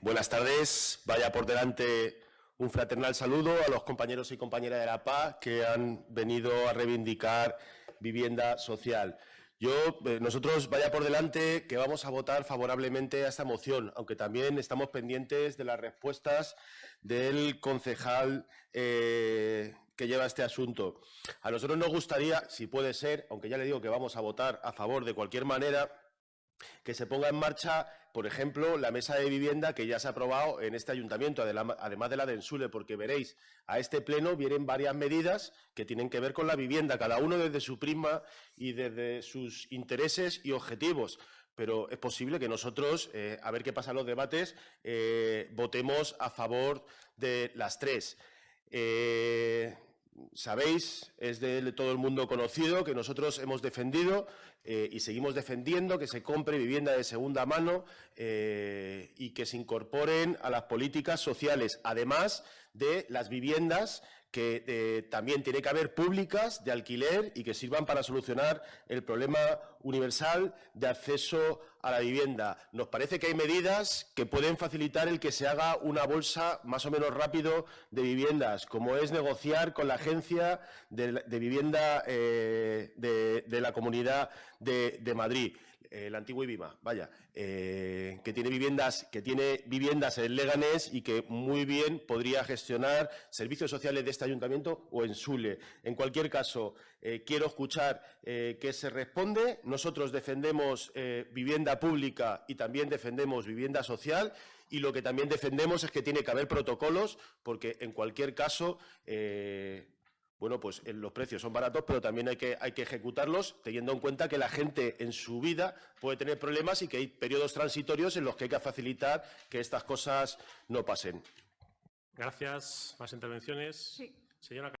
buenas tardes. Vaya por delante un fraternal saludo a los compañeros y compañeras de la PA que han venido a reivindicar vivienda social. Yo, eh, nosotros vaya por delante que vamos a votar favorablemente a esta moción, aunque también estamos pendientes de las respuestas del concejal eh, que lleva este asunto. A nosotros nos gustaría, si puede ser, aunque ya le digo que vamos a votar a favor de cualquier manera, que se ponga en marcha, por ejemplo, la mesa de vivienda que ya se ha aprobado en este ayuntamiento, además de la de Ensule, porque veréis, a este pleno vienen varias medidas que tienen que ver con la vivienda, cada uno desde su prisma y desde sus intereses y objetivos. Pero es posible que nosotros, eh, a ver qué pasa en los debates, eh, votemos a favor de las tres. Eh, sabéis, es de todo el mundo conocido, que nosotros hemos defendido eh, y seguimos defendiendo que se compre vivienda de segunda mano eh, y que se incorporen a las políticas sociales, además de las viviendas que eh, también tiene que haber públicas de alquiler y que sirvan para solucionar el problema universal de acceso a la vivienda. Nos parece que hay medidas que pueden facilitar el que se haga una bolsa más o menos rápido de viviendas, como es negociar con la agencia de, vivienda eh, de, la Comunidad de Madrid. Eh, el antiguo IBIMA, vaya, eh, que tiene viviendas que tiene viviendas en Leganés y que muy bien podría gestionar servicios sociales de este ayuntamiento o en Sule. En cualquier caso, eh, quiero escuchar qué se responde. Nosotros defendemos vivienda pública y también defendemos vivienda social y lo que también defendemos es que tiene que haber protocolos porque en cualquier caso bueno, pues eh, los precios son baratos, pero también hay que, hay que ejecutarlos teniendo en cuenta que la gente en su vida puede tener problemas y que hay periodos transitorios en los que hay que facilitar que estas cosas no pasen. Gracias. ¿Más intervenciones? Sí. Señora